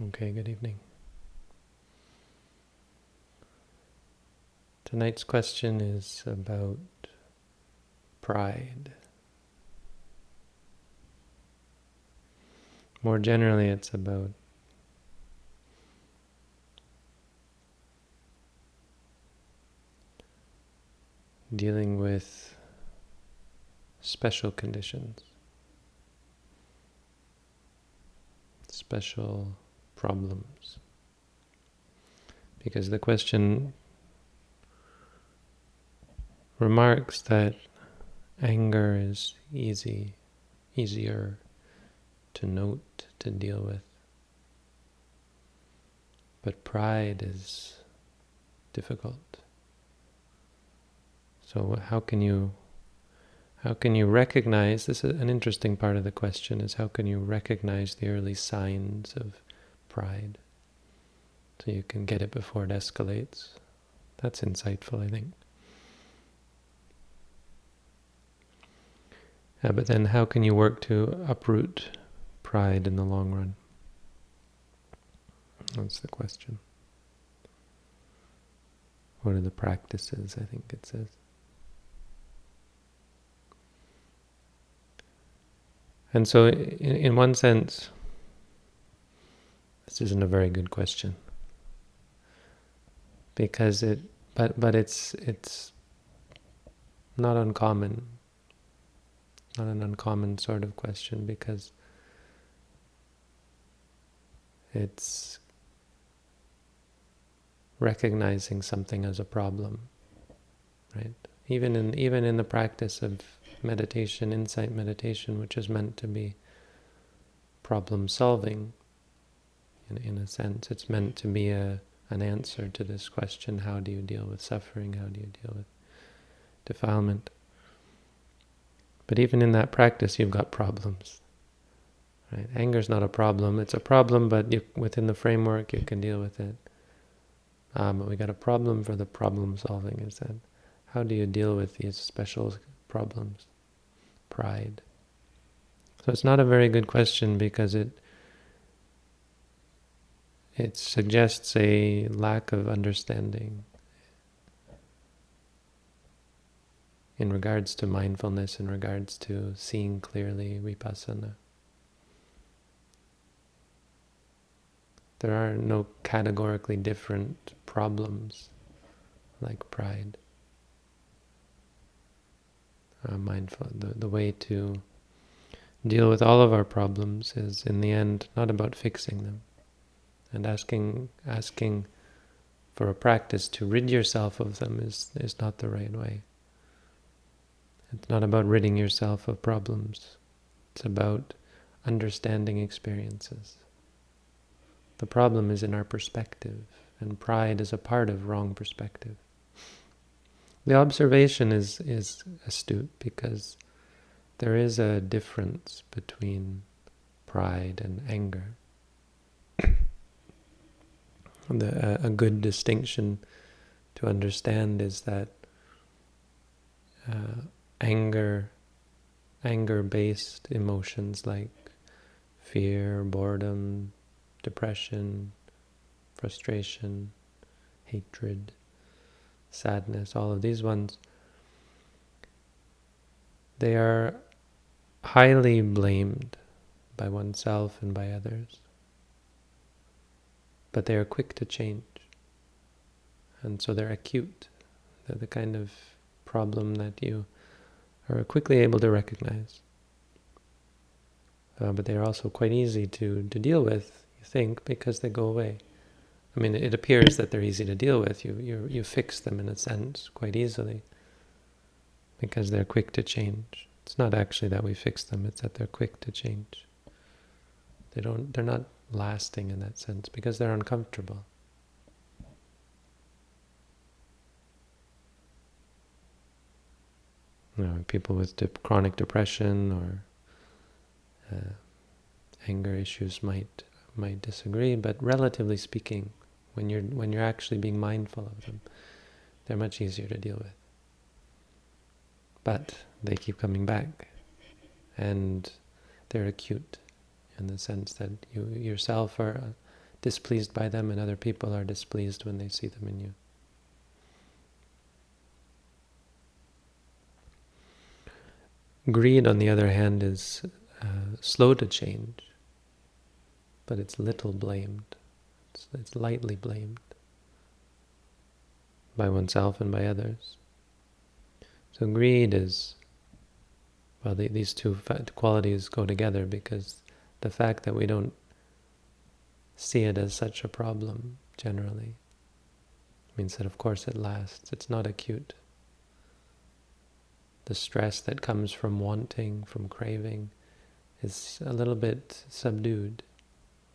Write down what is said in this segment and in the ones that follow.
Okay, good evening. Tonight's question is about pride. More generally, it's about dealing with special conditions, special problems. Because the question remarks that anger is easy, easier to note, to deal with. But pride is difficult. So how can you how can you recognize this is an interesting part of the question is how can you recognize the early signs of pride so you can get it before it escalates. That's insightful, I think. But then how can you work to uproot pride in the long run? That's the question. What are the practices, I think it says. And so, in, in one sense, this isn't a very good question because it, but but it's it's not uncommon, not an uncommon sort of question because it's recognizing something as a problem, right? Even in even in the practice of meditation, insight meditation, which is meant to be problem solving. In, in a sense, it's meant to be a an answer to this question, how do you deal with suffering, how do you deal with defilement? But even in that practice, you've got problems. Right? Anger is not a problem. It's a problem, but you, within the framework, you can deal with it. Um, but we got a problem for the problem solving. Is that how do you deal with these special problems? pride? So it's not a very good question because it it suggests a lack of understanding in regards to mindfulness, in regards to seeing clearly vipassana. There are no categorically different problems like pride uh, mindful. The, the way to deal with all of our problems is, in the end, not about fixing them. And asking asking for a practice to rid yourself of them is, is not the right way. It's not about ridding yourself of problems. It's about understanding experiences. The problem is in our perspective, and pride is a part of wrong perspective. The observation is, is astute because there is a difference between pride and anger. The, a, a, good distinction to understand is that uh, anger, anger-based emotions like fear, boredom, depression, frustration, hatred, sadness, all of these ones, they are highly blamed by oneself and by others. But they are quick to change. And so they're acute. They're the kind of problem that you are quickly able to recognize. Uh, but they are also quite easy to, to deal with, you think, because they go away. I mean, it appears that they're easy to deal with. You, you, you fix them in a sense quite easily because they're quick to change. It's not actually that we fix them, it's that they're quick to change. They don't, they're not lasting in that sense because they're uncomfortable. You know, people with chronic depression or uh, anger issues might might disagree, but relatively speaking, when you're when you're actually being mindful of them. They're much easier to deal with. But they keep coming back, and they're acute in the sense that you yourself are displeased by them and other people are displeased when they see them in you. Greed, on the other hand, is uh, slow to change, but it's little blamed. It's, it's lightly blamed by oneself and by others. So greed is, well, the, these two qualities go together because the fact that we don't see it as such a problem generally means that of course it lasts. It's not acute. The stress that comes from wanting, from craving, is a little bit subdued.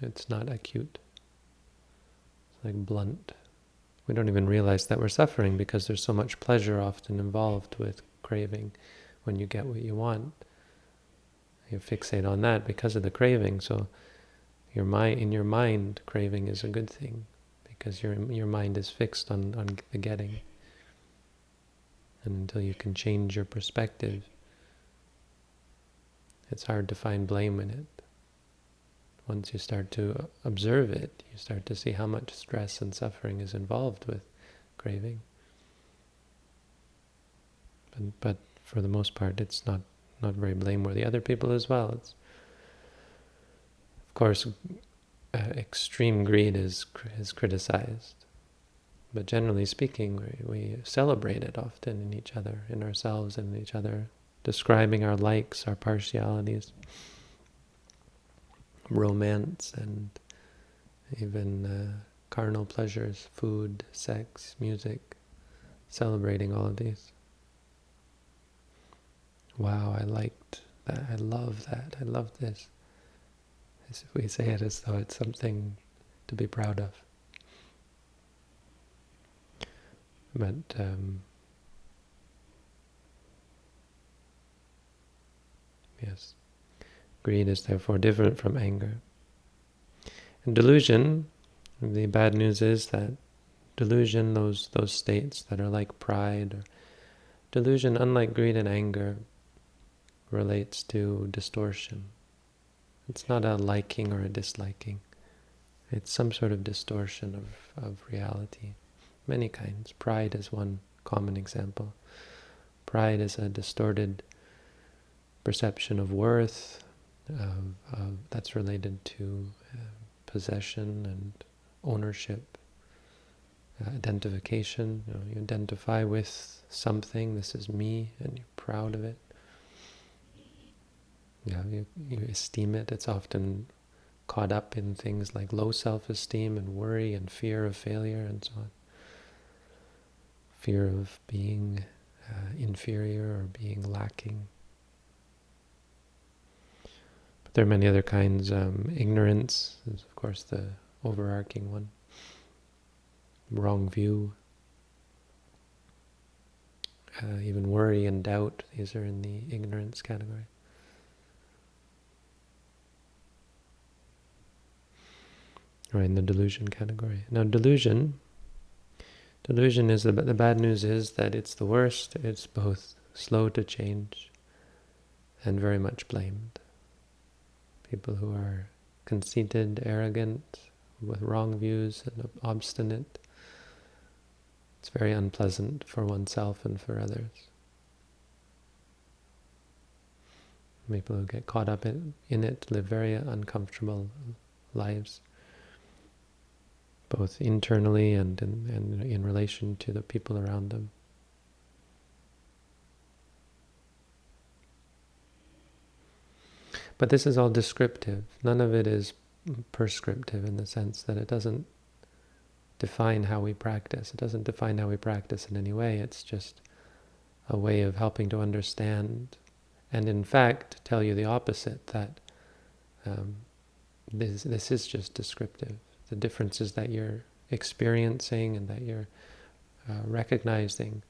It's not acute. It's like blunt. We don't even realize that we're suffering because there's so much pleasure often involved with craving when you get what you want. You fixate on that because of the craving. So your mind, in your mind, craving is a good thing because your your mind is fixed on, on the getting. And until you can change your perspective, it's hard to find blame in it. Once you start to observe it, you start to see how much stress and suffering is involved with craving. But, but for the most part, it's not, not very blameworthy. Other people as well. It's, of course, uh, extreme greed is, is criticized. But generally speaking, we, we celebrate it often in each other, in ourselves and in each other, describing our likes, our partialities romance and even uh, carnal pleasures, food, sex, music, celebrating all of these. Wow, I liked that, I love that, I love this. As if we say it as though it's something to be proud of. But um, yes. Greed is therefore different from anger. And delusion, the bad news is that delusion, those those states that are like pride, or delusion, unlike greed and anger, relates to distortion. It's not a liking or a disliking. It's some sort of distortion of, of reality. Many kinds. Pride is one common example. Pride is a distorted perception of worth, that's related to uh, possession and ownership, uh, identification. You, know, you identify with something, this is me, and you're proud of it. Yeah, you, you esteem it. It's often caught up in things like low self-esteem and worry and fear of failure and so on. Fear of being uh, inferior or being lacking. But there are many other kinds. Um, ignorance is, of course, the overarching one. Wrong view. Uh, even worry and doubt, these are in the ignorance category. Or in the delusion category. Now delusion, delusion is, the, the bad news is that it's the worst, it's both slow to change and very much blamed people who are conceited, arrogant, with wrong views and obstinate. It's very unpleasant for oneself and for others. People who get caught up in, in it live very uncomfortable lives, both internally and in, and in relation to the people around them. But this is all descriptive. None of it is prescriptive in the sense that it doesn't define how we practice. It doesn't define how we practice in any way. It's just a way of helping to understand and in fact tell you the opposite, that um, this, this is just descriptive. The differences that you're experiencing and that you're uh, recognizing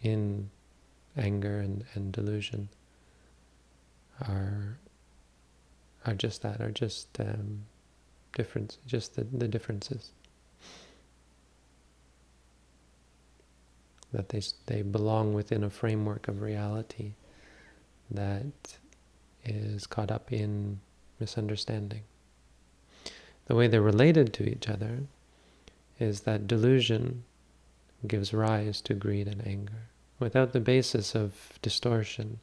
in anger and, and delusion are are just that, are just um, difference, just the, the differences. That they, they belong within a framework of reality that is caught up in misunderstanding. The way they're related to each other is that delusion gives rise to greed and anger. Without the basis of distortion,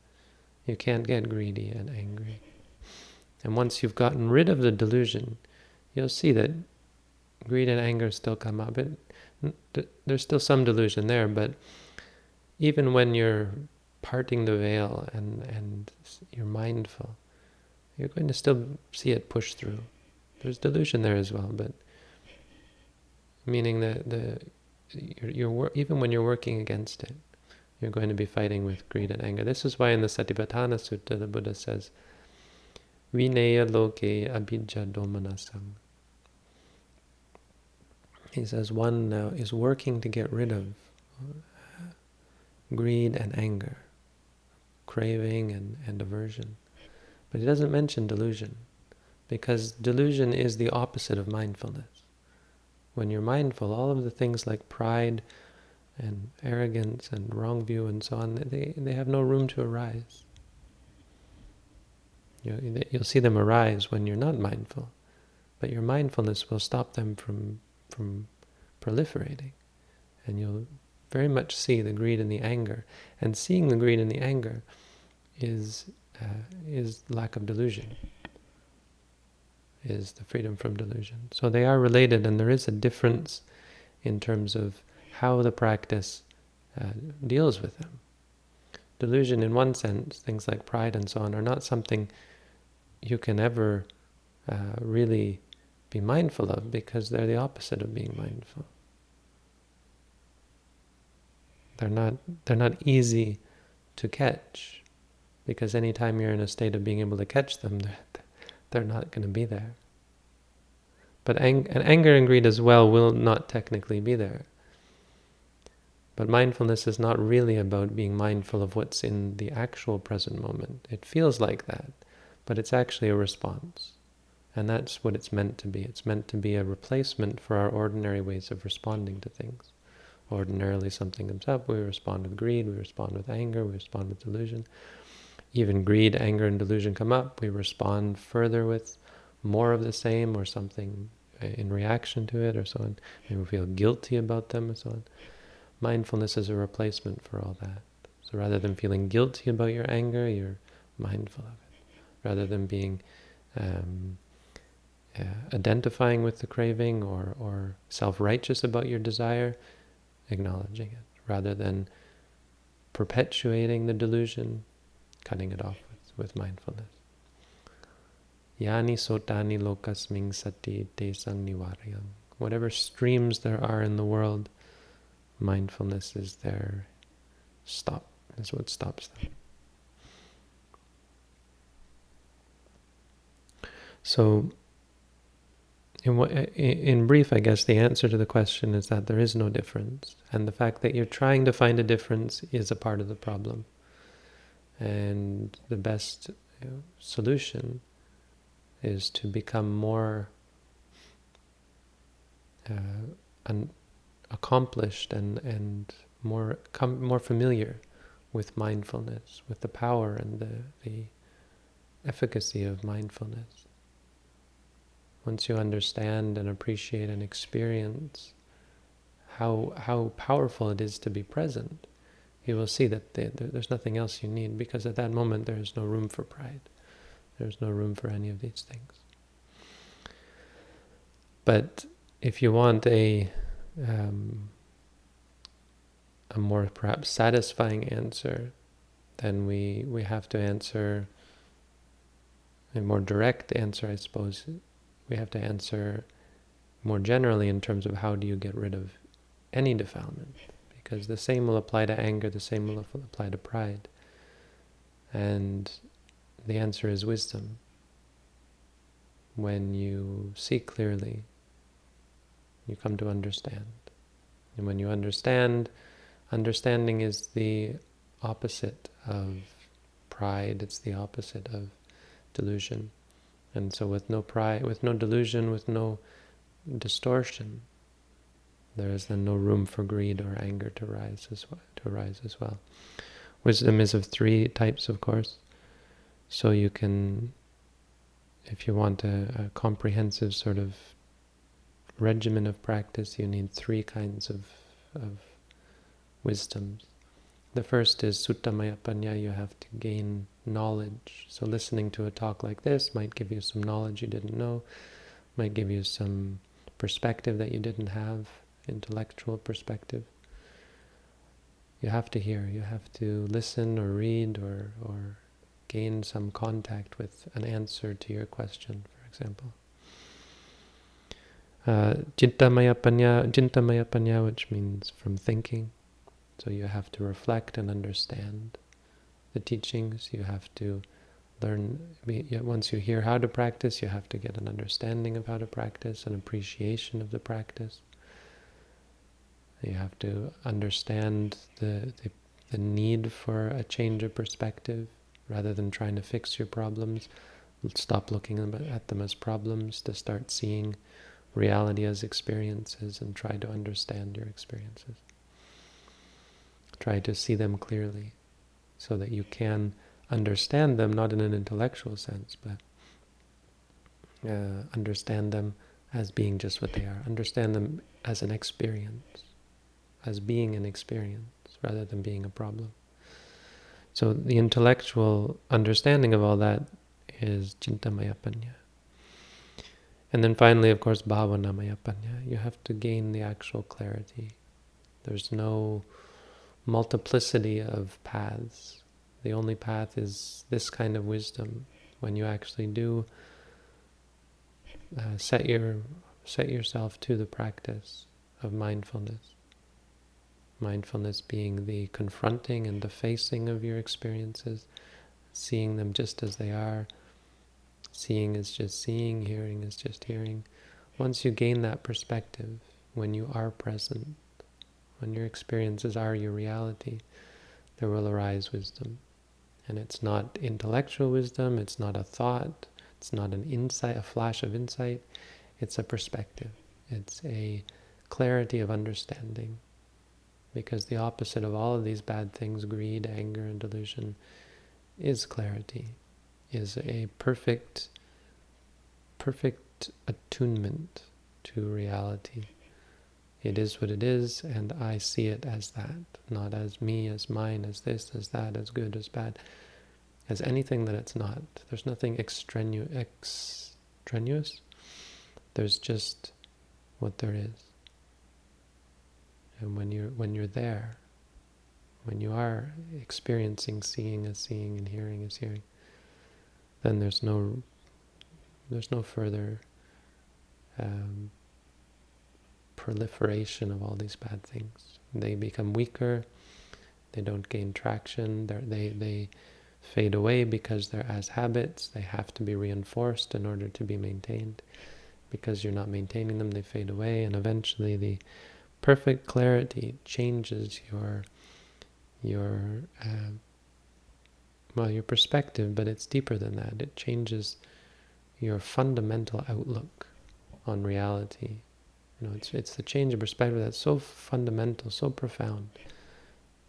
you can't get greedy and angry. And once you've gotten rid of the delusion, you'll see that greed and anger still come up. It, there's still some delusion there, but even when you're parting the veil and, and you're mindful, you're going to still see it push through. There's delusion there as well, but meaning that the you're, you're even when you're working against it, you're going to be fighting with greed and anger. This is why in the Satipatthana Sutta the Buddha says, Vineya loke abhijja domanasam. He says one now is working to get rid of uh, greed and anger, craving and, and aversion. But he doesn't mention delusion, because delusion is the opposite of mindfulness. When you're mindful, all of the things like pride and arrogance and wrong view and so on, they, they have no room to arise. You, you'll see them arise when you're not mindful, but your mindfulness will stop them from, from proliferating. And you'll very much see the greed and the anger. And seeing the greed and the anger is, uh, is lack of delusion is the freedom from delusion. So they are related, and there is a difference in terms of how the practice uh, deals with them. Delusion, in one sense, things like pride and so on, are not something you can ever uh, really be mindful of because they're the opposite of being mindful. They're not, they're not easy to catch because anytime you're in a state of being able to catch them, they're, they're not going to be there. But ang and anger and greed as well will not technically be there. But mindfulness is not really about being mindful of what's in the actual present moment. It feels like that, but it's actually a response. And that's what it's meant to be. It's meant to be a replacement for our ordinary ways of responding to things. Ordinarily something comes up, we respond with greed, we respond with anger, we respond with delusion even greed, anger, and delusion come up, we respond further with more of the same or something in reaction to it or so on. And we feel guilty about them and so on. Mindfulness is a replacement for all that. So rather than feeling guilty about your anger, you're mindful of it. Rather than being um, uh, identifying with the craving or, or self-righteous about your desire, acknowledging it. Rather than perpetuating the delusion, cutting it off with, with mindfulness. Yani sotani lokasming sati desang nivarayam. Whatever streams there are in the world, mindfulness is their stop. That's what stops them. So, in, in brief, I guess the answer to the question is that there is no difference. And the fact that you're trying to find a difference is a part of the problem. And the best solution is to become more uh, accomplished and, and more more familiar with mindfulness, with the power and the, the efficacy of mindfulness. Once you understand and appreciate and experience how how powerful it is to be present, you will see that there's nothing else you need because at that moment there is no room for pride. There's no room for any of these things. But if you want a um, a more perhaps satisfying answer, then we we have to answer a more direct answer, I suppose. We have to answer more generally in terms of how do you get rid of any defilement because the same will apply to anger, the same will apply to pride. And the answer is wisdom. When you see clearly, you come to understand. And when you understand, understanding is the opposite of pride, it's the opposite of delusion. And so with no pride, with no delusion, with no distortion, there is then no room for greed or anger to rise as well, to arise as well. Wisdom is of three types, of course. So you can if you want a, a comprehensive sort of regimen of practice, you need three kinds of, of wisdoms. The first is Suttamaya Panya, you have to gain knowledge. So listening to a talk like this might give you some knowledge you didn't know, might give you some perspective that you didn't have, intellectual perspective. You have to hear, you have to listen or read or, or gain some contact with an answer to your question, for example. Uh, Jintamaya Panya, which means from thinking. So you have to reflect and understand the teachings. You have to learn, once you hear how to practice, you have to get an understanding of how to practice, an appreciation of the practice. You have to understand the, the, the need for a change of perspective rather than trying to fix your problems. Stop looking at them as problems to start seeing reality as experiences and try to understand your experiences. Try to see them clearly so that you can understand them, not in an intellectual sense, but uh, understand them as being just what they are. Understand them as an experience, as being an experience, rather than being a problem. So the intellectual understanding of all that is Jintamaya Panya. And then finally, of course, Bhavanamaya Panya. You have to gain the actual clarity. There's no multiplicity of paths. The only path is this kind of wisdom. When you actually do uh, set your set yourself to the practice of mindfulness. Mindfulness being the confronting and the facing of your experiences, seeing them just as they are. Seeing is just seeing, hearing is just hearing. Once you gain that perspective, when you are present, when your experiences are your reality, there will arise wisdom. And it's not intellectual wisdom, it's not a thought, it's not an insight, a flash of insight, it's a perspective. It's a clarity of understanding. Because the opposite of all of these bad things, greed, anger, and delusion, is clarity, is a perfect, perfect attunement to reality. It is what it is, and I see it as that, not as me, as mine, as this, as that, as good, as bad, as anything that it's not. There's nothing extrenu extraneous. There's just what there is. And when you're when you're there, when you are experiencing seeing as seeing and hearing as hearing, then there's no there's no further um, proliferation of all these bad things. They become weaker, they don't gain traction, They're, they they fade away because they're as habits, they have to be reinforced in order to be maintained. Because you're not maintaining them, they fade away, and eventually the perfect clarity changes your your uh, well your perspective, but it's deeper than that. It changes your fundamental outlook on reality. You know, it's it's the change of perspective that's so fundamental, so profound,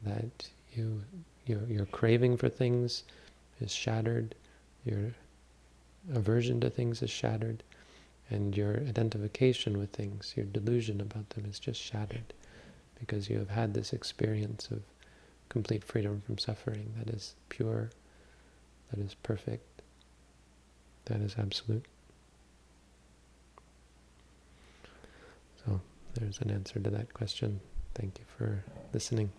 that you your your craving for things is shattered, your aversion to things is shattered, and your identification with things, your delusion about them is just shattered, because you have had this experience of complete freedom from suffering that is pure, that is perfect, that is absolute. So there's an answer to that question. Thank you for listening.